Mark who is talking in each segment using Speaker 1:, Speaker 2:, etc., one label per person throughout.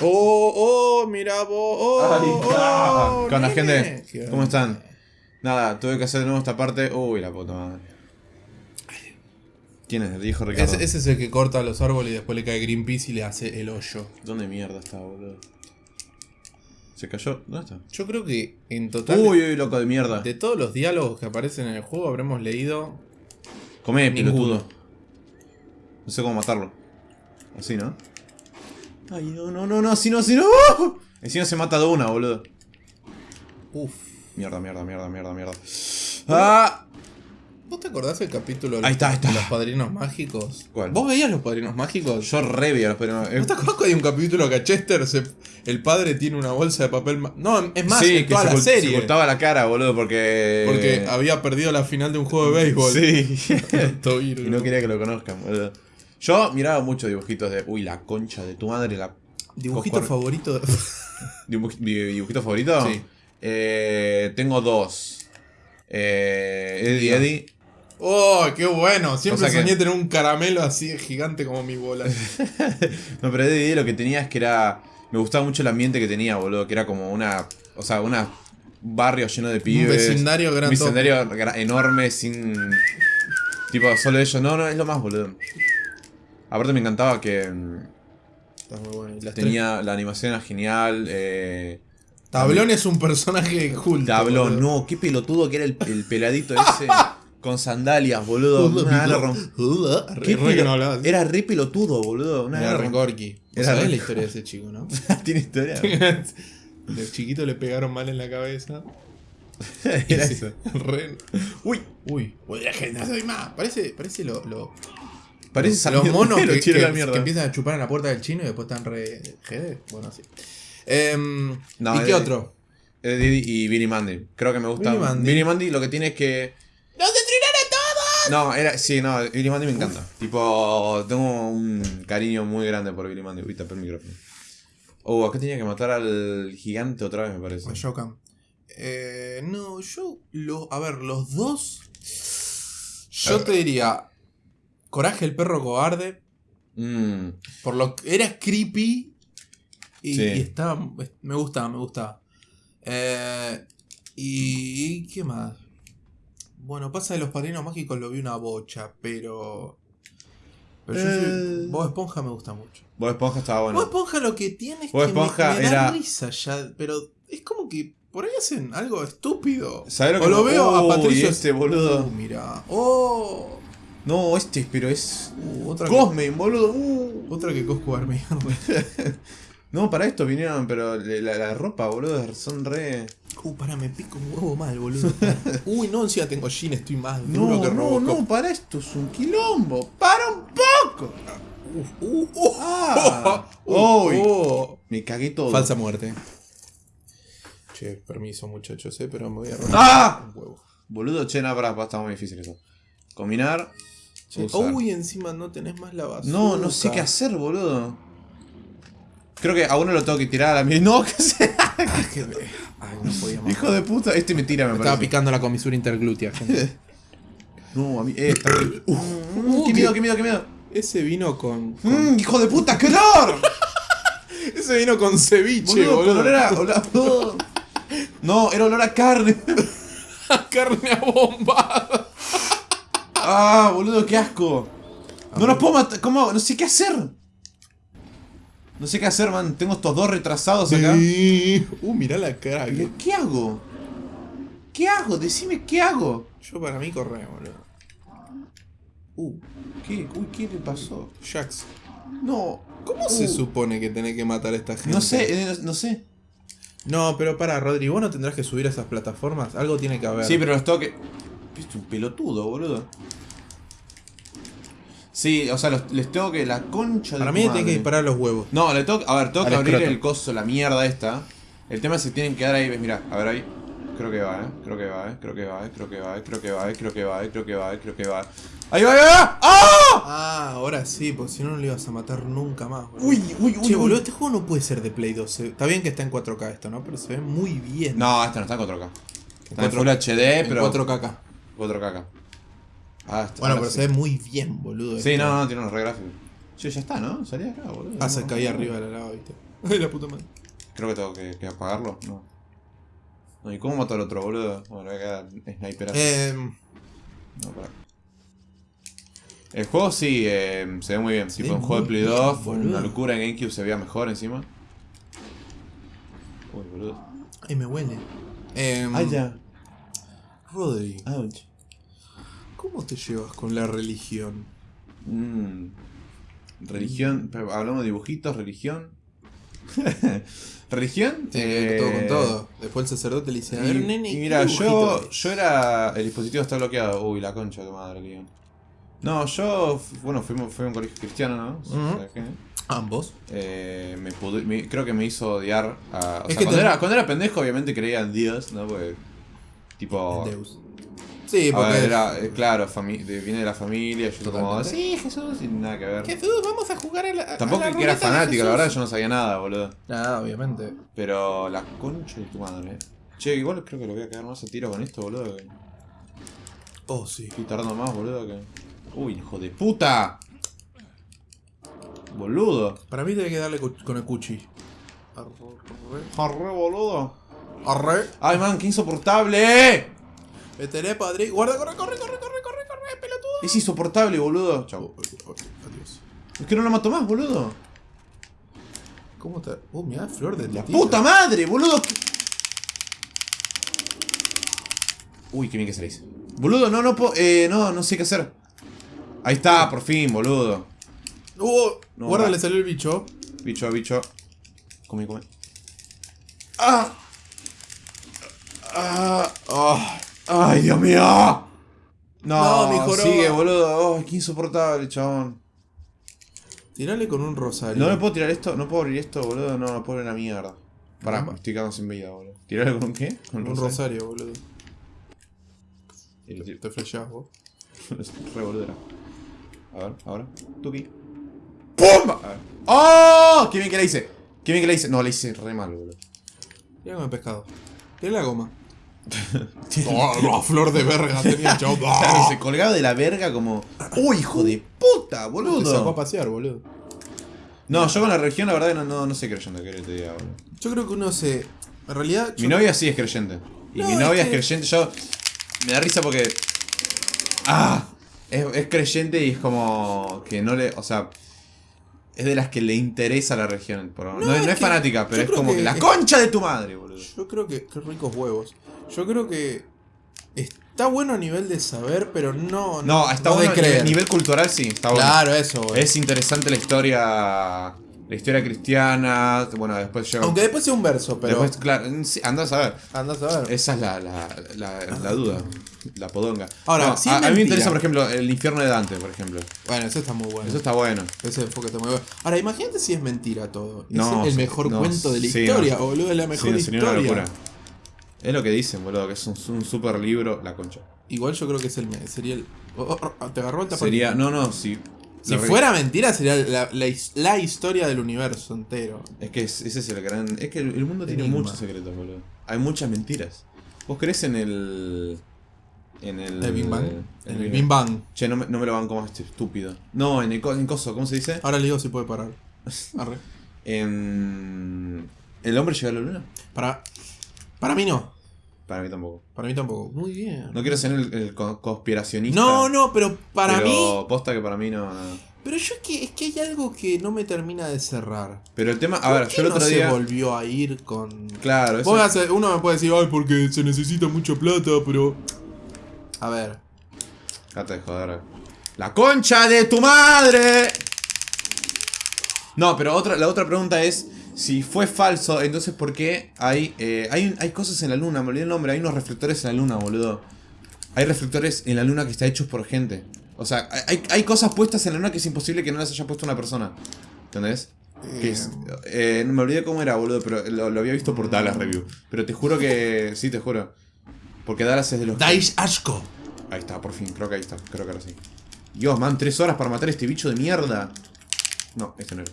Speaker 1: Oh, oh, mira vos. Oh,
Speaker 2: Ahí está.
Speaker 1: oh,
Speaker 2: ¿Qué onda, gente?
Speaker 1: ¿Qué
Speaker 2: ¿Cómo están? Nada, tuve que hacer de nuevo esta parte. Uy, la puta madre. ¿Quién es? Dijo Ricardo.
Speaker 1: Ese, ese es el que corta los árboles y después le cae Greenpeace y le hace el hoyo.
Speaker 2: ¿Dónde mierda está, boludo? ¿Se cayó? ¿Dónde está?
Speaker 1: Yo creo que en total,
Speaker 2: Uy, uy, loco de mierda.
Speaker 1: de todos los diálogos que aparecen en el juego, habremos leído.
Speaker 2: Come, pelotudo. No sé cómo matarlo. Así, ¿no? Ay, no, no, no, no, así no, así no. Encima se mata de una, boludo.
Speaker 1: Uf.
Speaker 2: Mierda, mierda, mierda, mierda, mierda. ¡Ah!
Speaker 1: ¿Vos te acordás del capítulo de
Speaker 2: Ahí
Speaker 1: los,
Speaker 2: está, ahí está.
Speaker 1: de los padrinos mágicos?
Speaker 2: ¿Cuál?
Speaker 1: ¿Vos veías los padrinos mágicos?
Speaker 2: Yo re vi a los padrinos-
Speaker 1: ¿No te acordás que hay un capítulo que a Chester se- el padre tiene una bolsa de papel ma- No, es más,
Speaker 2: sí,
Speaker 1: en
Speaker 2: que
Speaker 1: toda
Speaker 2: se,
Speaker 1: la
Speaker 2: ocult- se
Speaker 1: serie.
Speaker 2: ocultaba la cara, boludo, porque.
Speaker 1: Porque había perdido la final de un juego de béisbol.
Speaker 2: Sí. Y no quería que lo conozcan, boludo. Yo miraba muchos dibujitos de. Uy, la concha de tu madre, la.
Speaker 1: ¿Dibujito favorito?
Speaker 2: ¿Dibuj- di- ¿Dibujito favorito?
Speaker 1: Sí.
Speaker 2: Eh, tengo dos. Eh, Eddie. Eddie.
Speaker 1: ¡Oh, qué bueno! Siempre
Speaker 2: O sea que-
Speaker 1: soñé tener un caramelo así de gigante como mi bola.
Speaker 2: No, pero Eddie lo que tenía es que era. Me gustaba mucho el ambiente que tenía, boludo. Que era como una. O sea, una. Un barrio lleno de pibes.
Speaker 1: vecindario
Speaker 2: Un
Speaker 1: gran
Speaker 2: vecindario enorme, sin. Tipo, solo ellos. No, no, es lo más, boludo. Aparte me encantaba que. mm,
Speaker 1: Está muy bueno. Y
Speaker 2: Tenía. La animación era genial. Eh,
Speaker 1: Tablón es un personaje culto.
Speaker 2: Tablón,
Speaker 1: boludo.
Speaker 2: no, qué pelotudo que era el, el peladito ese. con sandalias, boludo. Una rom- ¿Qué
Speaker 1: re no.
Speaker 2: Era re pelotudo, boludo. Una
Speaker 1: Era Gorky. ¿Vos
Speaker 2: Era
Speaker 1: sabés
Speaker 2: re-
Speaker 1: la historia de ese chico, no?
Speaker 2: Tiene historia.
Speaker 1: De chiquito le pegaron mal en la cabeza.
Speaker 2: Era eso.
Speaker 1: re-
Speaker 2: Uy,
Speaker 1: Uy, voy a que no soy más. Parece, parece lo, lo-
Speaker 2: parece
Speaker 1: los
Speaker 2: San
Speaker 1: monos que,
Speaker 2: a la
Speaker 1: empiezan a chupar en la puerta del chino y después están re. GD. Bueno, así. Em,
Speaker 2: No,
Speaker 1: ¿Y qué otro?
Speaker 2: Eddie y Billy Mandy. Creo que me gusta.
Speaker 1: Billy Mandy.
Speaker 2: Billy Mandy lo que tiene es que.
Speaker 1: ¡Los destruiré todos!
Speaker 2: No, era. Sí, no, Billy Mandy me encanta. Tipo, tengo un cariño muy grande por Billy Mandy. Uy, tapé el micrófono. Oh, acá tenía que matar al gigante otra vez, me parece.
Speaker 1: O Shokan. Eh, no, yo. Lo, a ver, los dos. Yo te diría. Coraje el perro cobarde.
Speaker 2: Mm,
Speaker 1: Por lo que era creepy. Y,
Speaker 2: Sí.
Speaker 1: y estaba. Me gustaba, me gustaba. Eh, y. ¿Qué más? Bueno, pasa de los padrinos mágicos lo vi una bocha, pero. Pero yo soy-
Speaker 2: Eh.
Speaker 1: Bob Esponja me gusta mucho.
Speaker 2: Bob Esponja estaba
Speaker 1: Bob
Speaker 2: bueno.
Speaker 1: Esponja lo que tiene es
Speaker 2: Bob
Speaker 1: que me-
Speaker 2: Esponja
Speaker 1: me, da
Speaker 2: era-
Speaker 1: risa ya, pero es como que por ahí hacen algo estúpido.
Speaker 2: ¿Sabés lo
Speaker 1: o lo
Speaker 2: me-
Speaker 1: veo a Patricio.
Speaker 2: este boludo.
Speaker 1: Mira. Oh.
Speaker 2: No, este, pero es.
Speaker 1: Uh, otra, que,
Speaker 2: Cosme, boludo. Uh.
Speaker 1: otra que Cosco Armey.
Speaker 2: No, para esto vinieron, pero la, la ropa, boludo, son re.
Speaker 1: Uh, pará, me pico un huevo mal, boludo. Uy, no, encima tengo jean, estoy más duro
Speaker 2: No,
Speaker 1: que
Speaker 2: no,
Speaker 1: Robocop.
Speaker 2: no, para esto es un quilombo. ¡Para un poco!
Speaker 1: Uh, uh, uh,
Speaker 2: Ah. Uy.
Speaker 1: uh.
Speaker 2: Me cagué todo.
Speaker 1: Falsa muerte. Che, permiso muchachos, eh, pero me voy a romper
Speaker 2: ¡Ah!
Speaker 1: un huevo.
Speaker 2: Boludo, che, no, pará, pará, está muy difícil eso. Combinar. Usar.
Speaker 1: uy, encima no tenés más la basura.
Speaker 2: No, no sé qué hacer, boludo. Creo que a uno lo tengo que tirar a la mía. No, ¿qué sé?
Speaker 1: Ay, no podía más.
Speaker 2: Hijo de puta. Este me tira, me,
Speaker 1: Me estaba picando la comisura interglútea, gente.
Speaker 2: No, a mí. Eh, está Uh, qué miedo, qué miedo, qué miedo.
Speaker 1: Ese vino con. con-
Speaker 2: Mm, hijo de puta, qué olor.
Speaker 1: Ese vino con ceviche,
Speaker 2: Boludo, olor No, era olor a carne.
Speaker 1: Carne a bomba.
Speaker 2: Ah, boludo, qué asco. No los puedo matar. ¿Cómo? No sé qué hacer. No sé qué hacer, man. Tengo estos dos retrasados acá.
Speaker 1: Uh, mirá la cara.
Speaker 2: Pero, ¿Qué hago? ¿Qué hago? Decime qué hago.
Speaker 1: Yo para mí corre, boludo.
Speaker 2: Uh, ¿qué? Uy, ¿qué le pasó?
Speaker 1: Jax.
Speaker 2: No.
Speaker 1: ¿Cómo se
Speaker 2: Uh.
Speaker 1: supone que tenés que matar a esta gente?
Speaker 2: No sé, eh, no sé.
Speaker 1: No, pero para, Rodri, vos no tendrás que subir a esas plataformas. Algo tiene que haber.
Speaker 2: Sí, pero los tengo que. Es un pelotudo, boludo. Sí, o sea, los- les tengo que. La concha de
Speaker 1: Para mí le tenés que disparar los huevos.
Speaker 2: No, le tengo, a ver, tengo
Speaker 1: Al
Speaker 2: que abrir
Speaker 1: escroto.
Speaker 2: el coso, la mierda esta. El tema es que tienen que dar ahí, ves, mira, a ver ahí. Creo que va, eh. Creo que va, eh. Creo que va, eh. Creo que va, eh. Creo que va, eh. Creo que va, eh. Creo que va, eh. Creo que va. Ahí va, ahí va. ¡Ah!
Speaker 1: Ah, ahora sí, porque si no, no le ibas a matar nunca más. boludo.
Speaker 2: Uy, uy, uy.
Speaker 1: Che,
Speaker 2: uy.
Speaker 1: boludo, este juego no puede ser de Play 2. eh. Está bien que está en 4K esto, ¿no? Pero se ve muy bien.
Speaker 2: No, esta no está en 4K. Está en
Speaker 1: 4K.
Speaker 2: Full HD,
Speaker 1: En
Speaker 2: pero.
Speaker 1: 4K acá.
Speaker 2: 4K acá. Ah.
Speaker 1: Bueno, pero
Speaker 2: sí.
Speaker 1: se ve muy bien, boludo.
Speaker 2: Sí,
Speaker 1: esto.
Speaker 2: no, no, tiene unos re gráficos. Che, ya está, ¿no? Salía acá, boludo.
Speaker 1: Ah, se
Speaker 2: No,
Speaker 1: caía
Speaker 2: no.
Speaker 1: arriba de la lava, viste. Ay, la puta madre.
Speaker 2: Creo que tengo que, que apagarlo. No. no. ¿Y cómo mato al otro, boludo? Bueno, voy a quedar sniper así.
Speaker 1: Eh,
Speaker 2: No, pará. El juego sí, eh, se ve muy bien.
Speaker 1: Se
Speaker 2: tipo
Speaker 1: ve
Speaker 2: un juego de Play
Speaker 1: bien,
Speaker 2: 2, fue una locura en GameCube se veía mejor encima. Uy, boludo.
Speaker 1: ay, me huele. Eh,
Speaker 2: Ah, ya.
Speaker 1: Rodri,
Speaker 2: Ouch.
Speaker 1: ¿Cómo te llevas con la religión?
Speaker 2: Mm. Religión, hablamos de dibujitos, religión. ¿Religión?
Speaker 1: Tiene que ver todo con
Speaker 2: Eh,
Speaker 1: todo. Después el sacerdote le dice, a ver,
Speaker 2: Y,
Speaker 1: nene,
Speaker 2: y
Speaker 1: ¿qué
Speaker 2: mira, yo,
Speaker 1: es?".
Speaker 2: yo era. El dispositivo está bloqueado. Uy, la concha de tu madre, Leon. No, yo. Bueno, fui, fui a un colegio cristiano, ¿no? ¿Sabes qué?
Speaker 1: Ambos.
Speaker 2: Eh, me pude- me- creo que me hizo odiar a. O
Speaker 1: Es
Speaker 2: sea,
Speaker 1: que
Speaker 2: cuando,
Speaker 1: te-
Speaker 2: era, cuando era pendejo, obviamente creía en Dios, ¿no? Porque. Tipo.
Speaker 1: Deus. Sí, porque...
Speaker 2: ver, era, eh, claro, viene de la familia, yo como, sí, Jesús, y nada que ver.
Speaker 1: Jesús, vamos a jugar a la.
Speaker 2: Tampoco
Speaker 1: a la
Speaker 2: que era fanático, la verdad yo no sabía nada, boludo.
Speaker 1: Nada, obviamente.
Speaker 2: Pero la concha de tu madre. Che, igual creo que lo voy a quedar más a tiro con esto, boludo. que
Speaker 1: Oh, sí.
Speaker 2: Estoy tardando más, boludo, que... Uy, hijo de puta. Boludo.
Speaker 1: Para mí debe que darle con el cuchi. Arre.
Speaker 2: Arre, boludo.
Speaker 1: Arre.
Speaker 2: Ay, man, qué insoportable.
Speaker 1: Veteré, padre. Guarda, corre, corre, corre, corre, corre, corre, pelotudo.
Speaker 2: Es insoportable, boludo. Chau.
Speaker 1: Adiós.
Speaker 2: Es que no lo mato más, boludo.
Speaker 1: ¿Cómo está? Oh, mira, flor de
Speaker 2: La puta madre, boludo. Uy, qué bien que hice. Boludo, no, no puedo... Eh, no, no sé qué hacer. Ahí está, por fin, boludo.
Speaker 1: Uh,
Speaker 2: No,
Speaker 1: guarda,
Speaker 2: va.
Speaker 1: le salió el bicho.
Speaker 2: Bicho, bicho. Come, come. ¡Ah! ¡Ah! ¡Ah! ¡Ay, Dios mío! No,
Speaker 1: No,
Speaker 2: sigue, boludo. Oh, qué insoportable, chabón.
Speaker 1: Tirale con un rosario.
Speaker 2: No me puedo tirar esto, no puedo abrir esto, boludo. No, no puedo abrir la mierda. Pará, estoy quedando sin vida, boludo. ¿Tirarle con un qué?
Speaker 1: Con un rosario, boludo.
Speaker 2: Tiro.
Speaker 1: Te flashás vos.
Speaker 2: Re boludo era. A ver, ahora. Tuki. ¡Pum! A ver. ¡Oh! ¡Qué bien que la hice! ¡Qué bien que la hice! No, la hice re mal, boludo.
Speaker 1: Tira con el pescado. Tira la goma. Oh, la flor de verga tenía.
Speaker 2: Claro, se colgaba de la verga como. ¡Uy, hijo de puta,
Speaker 1: Te sacó a
Speaker 2: boludo!
Speaker 1: pasear, boludo.
Speaker 2: No, yo con la religión, la verdad, no, no, no sé creyente, que te diga, boludo.
Speaker 1: Yo creo que uno se. En realidad.
Speaker 2: Mi
Speaker 1: yo-
Speaker 2: novia sí es creyente. Y
Speaker 1: No,
Speaker 2: mi
Speaker 1: es
Speaker 2: novia es,
Speaker 1: que-
Speaker 2: creyente. Yo. Me da risa porque. ¡Ah! Es, es creyente y es como. Que no le. O sea. Es de las que le interesa la religión. por- No,
Speaker 1: No,
Speaker 2: es, no es
Speaker 1: que
Speaker 2: fanática, pero es como que,
Speaker 1: que-
Speaker 2: la concha de tu madre, boludo.
Speaker 1: Yo creo que. Qué ricos huevos. Yo creo que. Está bueno a nivel de saber, pero no.
Speaker 2: No, está
Speaker 1: no
Speaker 2: bueno. A nivel, cultural sí, está bueno.
Speaker 1: Claro, eso, güey.
Speaker 2: Es interesante la historia. La historia cristiana. Bueno, después llega.
Speaker 1: Aunque después sea un verso, pero.
Speaker 2: Después, claro, sí, andás a ver.
Speaker 1: Andás a ver.
Speaker 2: Esa es la, la, la, la duda. La podonga.
Speaker 1: Ahora,
Speaker 2: No, a, mí me interesa, por ejemplo, el infierno de Dante, por ejemplo.
Speaker 1: Bueno, eso está muy bueno.
Speaker 2: Eso está bueno.
Speaker 1: Ese enfoque está muy bueno. Ahora, imagínate si es mentira todo.
Speaker 2: No,
Speaker 1: es el
Speaker 2: sí,
Speaker 1: mejor
Speaker 2: no,
Speaker 1: cuento de la
Speaker 2: sí,
Speaker 1: historia, boludo. Es la mejor
Speaker 2: Sí, sería una
Speaker 1: historia.
Speaker 2: locura. Es lo que dicen, boludo, que es un, un super libro, la concha.
Speaker 1: Igual yo creo que es el. Sería el. oh, oh, oh, te agarró el tapón.
Speaker 2: Sería, no, no, si.
Speaker 1: Si fuera mentira, sería la, la his- la historia del universo entero.
Speaker 2: Es que es- ese es el gran. Es que el, el mundo tiene
Speaker 1: Enigma.
Speaker 2: muchos secretos, boludo. Hay muchas mentiras. ¿Vos crees en el. En el.
Speaker 1: El Big Bang.
Speaker 2: en
Speaker 1: En el Big Bang.
Speaker 2: Che, no me, no me lo van como este estúpido. No, en el en coso, ¿cómo se dice?
Speaker 1: Ahora le digo si puede parar. Arre.
Speaker 2: En. ¿El hombre llega a la luna?
Speaker 1: Para. Para mí no.
Speaker 2: Para mí tampoco.
Speaker 1: Para mí tampoco. Muy bien.
Speaker 2: No quiero ser el, el co- conspiracionista.
Speaker 1: No, no, pero para
Speaker 2: pero
Speaker 1: mí.
Speaker 2: posta que para mí no, no.
Speaker 1: Pero yo es que, es que hay algo que no me termina de cerrar.
Speaker 2: Pero el tema. A
Speaker 1: ¿Por
Speaker 2: ver, yo el
Speaker 1: no
Speaker 2: otro
Speaker 1: se
Speaker 2: día.
Speaker 1: volvió a ir con.
Speaker 2: Claro, eso.
Speaker 1: Uno me puede decir, ay, porque se necesita mucha plata, pero. A ver.
Speaker 2: Date de joder. ¡La concha de tu madre! No, pero otra, la otra pregunta es. Si fue falso, entonces ¿por qué hay, eh, hay, hay cosas en la luna? Me olvidé el nombre, hay unos reflectores en la luna, boludo. Hay reflectores en la luna que están hechos por gente. O sea, hay, hay cosas puestas en la luna que es imposible que no las haya puesto una persona. ¿Entendés? Que es- eh, me olvidé cómo era, boludo, pero lo, lo había visto por Dallas Review. Pero te juro que. Sí, te juro. Porque Dallas es de los. que-
Speaker 1: Daish Ashko.
Speaker 2: Ahí está, por fin, creo que ahí está, creo que ahora sí. Dios, man, tres horas para matar a este bicho de mierda. No, este no era.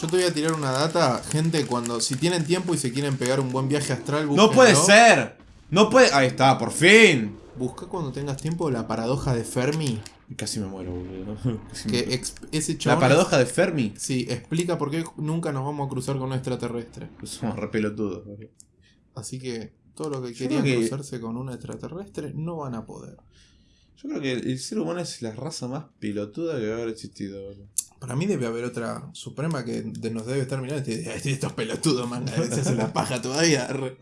Speaker 1: Yo te voy a tirar una data, gente, cuando si tienen tiempo y se quieren pegar un buen viaje astral,
Speaker 2: ¡No puede
Speaker 1: búsquenlo.
Speaker 2: ser! ¡No puede! Ahí está, por fin.
Speaker 1: Busca cuando tengas tiempo la paradoja de Fermi.
Speaker 2: Casi me muero, boludo. Casi me-
Speaker 1: Que exp- ese
Speaker 2: La paradoja de Fermi.
Speaker 1: Sí, explica por qué nunca nos vamos a cruzar con un extraterrestre.
Speaker 2: Somos re pelotudos, boludo.
Speaker 1: Así que todos los que
Speaker 2: Yo
Speaker 1: querían
Speaker 2: que-
Speaker 1: cruzarse con un extraterrestre no van a poder.
Speaker 2: Yo creo que el ser humano es la raza más pelotuda que debe haber existido, boludo.
Speaker 1: Para mí debe haber otra suprema que de- nos debe estar mirando y dice, estos pelotudos, man, se hacen la paja todavía. arre".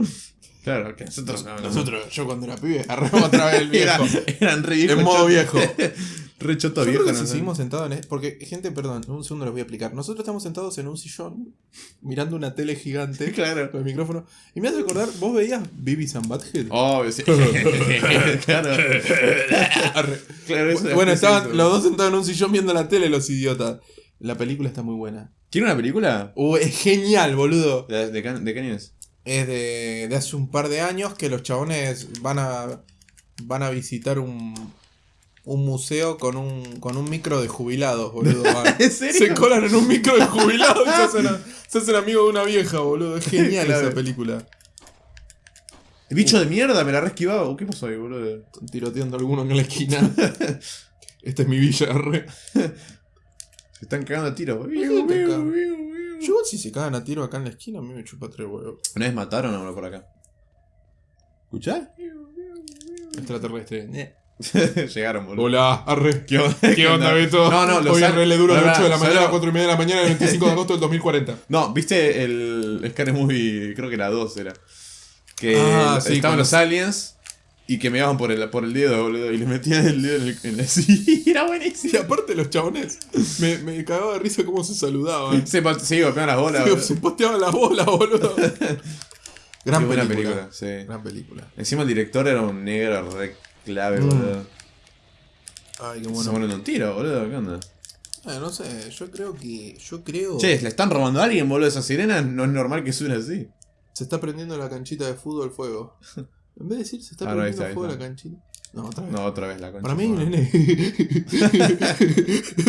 Speaker 2: Claro, que nosotros
Speaker 1: Nosotros, yo cuando era pibe, arremos otra vez el viejo.
Speaker 2: Eran, eran re viejos.
Speaker 1: En modo viejo.
Speaker 2: re choto
Speaker 1: Yo
Speaker 2: viejo.
Speaker 1: creo que si seguimos sentados en es- Porque, gente, perdón, un segundo les voy a explicar. Nosotros estamos sentados en un sillón, mirando una tele gigante
Speaker 2: Claro.
Speaker 1: con el micrófono. Y me hace recordar, ¿vos veías Beavis and Butthead?
Speaker 2: Obvio, sí. claro. Claro eso
Speaker 1: bueno,
Speaker 2: es
Speaker 1: estaban
Speaker 2: eso.
Speaker 1: los dos sentados en un sillón viendo la tele, los idiotas. La película está muy buena.
Speaker 2: ¿Tiene una película?
Speaker 1: Uh, es genial, boludo.
Speaker 2: ¿De, de qué año es?
Speaker 1: Es de, de hace un par de años que los chabones van a van a visitar un, un museo con un, con un micro de jubilados, boludo. Van.
Speaker 2: ¿En serio?
Speaker 1: Se colan en un micro de jubilados y se hacen, a- se hacen amigos de una vieja, boludo. Es genial
Speaker 2: Claro.
Speaker 1: esa película.
Speaker 2: Bicho de mierda, me la re esquivaba. ¿Qué pasó ahí, boludo?
Speaker 1: Están tiroteando a alguno en la esquina. Esta es mi villa, re.
Speaker 2: Se están cagando a tiro.
Speaker 1: te cagan? Yo igual si se cagan a tiro acá en la esquina, a mí me chupa tres huevos.
Speaker 2: Una vez mataron a uno por acá. ¿Escuchás?
Speaker 1: Extraterrestre.
Speaker 2: Llegaron, boludo.
Speaker 1: Hola, arre.
Speaker 2: ¿Qué onda,
Speaker 1: ¿Qué onda, Beto?
Speaker 2: No, no, los
Speaker 1: Hoy
Speaker 2: al-
Speaker 1: en le dura de
Speaker 2: Pará,
Speaker 1: 8 de la
Speaker 2: ¿sabes
Speaker 1: mañana a
Speaker 2: lo-
Speaker 1: 4 y media de la mañana del 25 de agosto del 2040.
Speaker 2: No, ¿viste el Scary Movie? Creo que la 2 era. Que
Speaker 1: Ah, sí,
Speaker 2: estaban los aliens y que me iban por el, por el dedo, boludo. Y le metían el dedo en el. En el sí, era
Speaker 1: Y
Speaker 2: buenísimo.
Speaker 1: aparte los chabones, me, me cagaba de risa cómo se saludaban.
Speaker 2: Se, se golpeaban las bolas.
Speaker 1: Se,
Speaker 2: boludo.
Speaker 1: se posteaban las bolas, boludo. Gran
Speaker 2: Qué buena
Speaker 1: película.
Speaker 2: película, sí.
Speaker 1: Gran película.
Speaker 2: Encima el director era un negro re clave,
Speaker 1: Mm.
Speaker 2: boludo.
Speaker 1: Ay, qué
Speaker 2: Se
Speaker 1: bueno.
Speaker 2: ponen un tiro, boludo. ¿Qué onda?
Speaker 1: Eh, no sé, yo creo que. Yo creo.
Speaker 2: Che, le están robando a alguien, boludo. Esa sirena no es normal que suene así.
Speaker 1: Se está prendiendo la canchita de fútbol fuego. En vez de decir, se está
Speaker 2: Ah,
Speaker 1: prendiendo
Speaker 2: está,
Speaker 1: fuego
Speaker 2: está.
Speaker 1: la canchita. No, otra vez.
Speaker 2: No, otra vez la concha.
Speaker 1: Para mí, nene.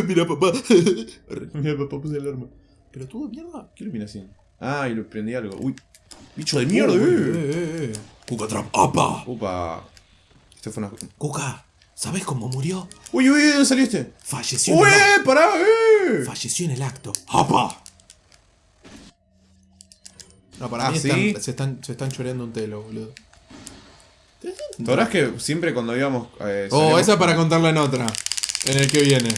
Speaker 1: Mira, papá.
Speaker 2: Mira, papá, puse el arma.
Speaker 1: Pero tuvo mierda.
Speaker 2: ¿Qué iluminación? Ah, y lo prendí algo. Uy. Bicho de mierda,
Speaker 1: Uy,
Speaker 2: eh.
Speaker 1: eh, eh, eh. Cuca Trap. ¡Apa!
Speaker 2: Upa. Fue una.
Speaker 1: Cuca, ¿sabes cómo murió?
Speaker 2: Uy, uy, ¿de dónde salió este?
Speaker 1: Falleció en
Speaker 2: ¡Uy,
Speaker 1: el acto.
Speaker 2: pará, eh!
Speaker 1: Falleció en el acto. ¡Apa! No, para
Speaker 2: Ah,
Speaker 1: mí
Speaker 2: ¿sí?
Speaker 1: están- se, están, se están choreando un telo, boludo.
Speaker 2: ¿Te acordás que siempre cuando íbamos. Eh,
Speaker 1: Oh, esa para contarla en otra. En el que viene.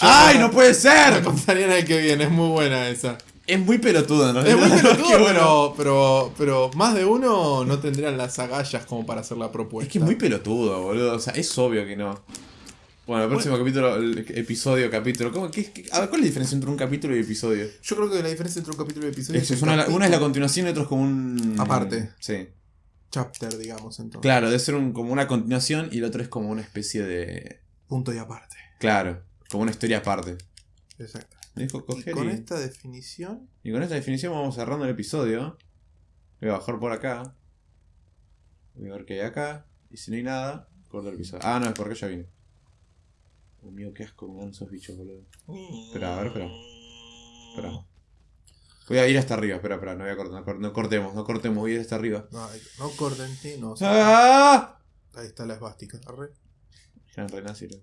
Speaker 2: ¡Ay, no puede
Speaker 1: La
Speaker 2: ser!
Speaker 1: contaría en el que viene, es muy buena esa.
Speaker 2: Es muy pelotuda, ¿no?
Speaker 1: Es muy pelotudo,
Speaker 2: bueno.
Speaker 1: pero, pero, pero más de uno no tendrían las agallas como para hacer la propuesta.
Speaker 2: Es que es muy pelotudo, boludo. O sea, es obvio que no. Bueno, el próximo capítulo, el episodio, capítulo. ¿Cómo, qué, qué- a ver, ¿cuál es la diferencia entre un capítulo y episodio?
Speaker 1: Yo creo que la diferencia entre un capítulo y episodio
Speaker 2: Eso,
Speaker 1: es
Speaker 2: una,
Speaker 1: capítulo-
Speaker 2: una es la continuación y otro es como un.
Speaker 1: Aparte.
Speaker 2: Sí.
Speaker 1: chapter, digamos, entonces.
Speaker 2: Claro, debe ser un- como una continuación y el otro es como una especie de.
Speaker 1: Punto y aparte.
Speaker 2: Claro, como una historia aparte.
Speaker 1: Exacto.
Speaker 2: Me dijo
Speaker 1: Y con
Speaker 2: y,
Speaker 1: esta definición.
Speaker 2: y con esta definición vamos cerrando el episodio. Voy a bajar por acá. Voy a ver qué hay acá. Y si no hay nada, corto el episodio. Ah, no, es porque ya vine. Oh, mío, qué asco con esos bichos, boludo. Espera, a ver, espera. Espera. Voy a ir hasta arriba, espera, espera, no voy a cortar, no, cor- no cortemos, no cortemos, voy a ir hasta arriba.
Speaker 1: Ay, no corten, sí, no.
Speaker 2: ¡Ah!
Speaker 1: Ahí está la esvástica. arre.
Speaker 2: Eran renacidos.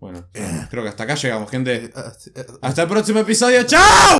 Speaker 2: Bueno, creo que hasta acá llegamos, gente.
Speaker 1: Eh, ah, eh,
Speaker 2: Hasta el próximo episodio, ¡chao!